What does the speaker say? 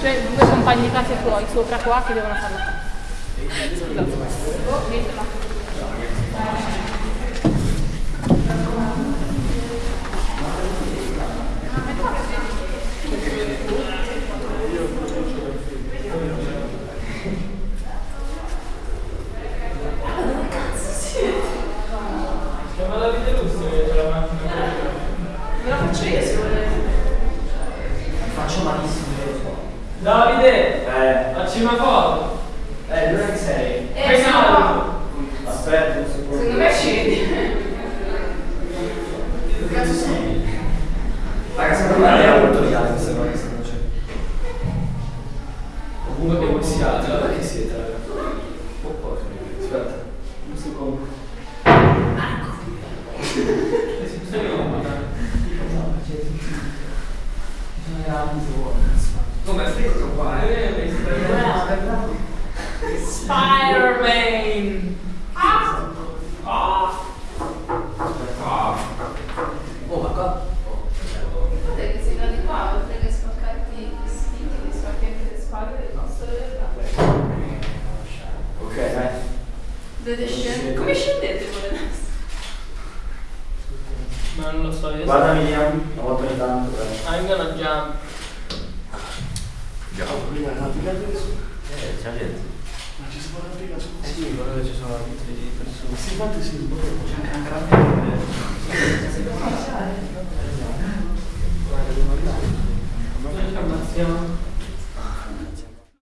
cioè due compagni di classe tuoi sopra qua che devono farlo. Scusa. Chiama Davide Russo che c'è la macchina. Me la faccio io se volete. Faccio malissimo, io lo so. Davide! Eh, Facci una foto! eh, dove che sei? Eh, sono salto. Aspetta un secondo. Secondo me ci vedi. Che cazzo sei? Raga, secondo me è molto questa cosa che stanno facendo. Comunque come si alza? Dove che siete, raga? Oh, porca. Aspetta, un secondo. Come scritto qua? Spider-Man! Ah! Ah! Ah! Oh, ma qua... Oh, Guardate che sei da di qua, oltre che spaccarti i vestiti, ti spacchi anche le spalle del nostro realtà. ok, dai. Dovete scendere. Come scendete voi adesso? Ma non lo so, io Guardami Liam, una volta ogni tanto, dai. I'm gonna jump. Eh, c'è gente. Ma ci si può arrampicare su Eh sì, quello che ci sono tutte le persone. Sì, infatti sì, C'è anche una gran Noi ci ammazziamo.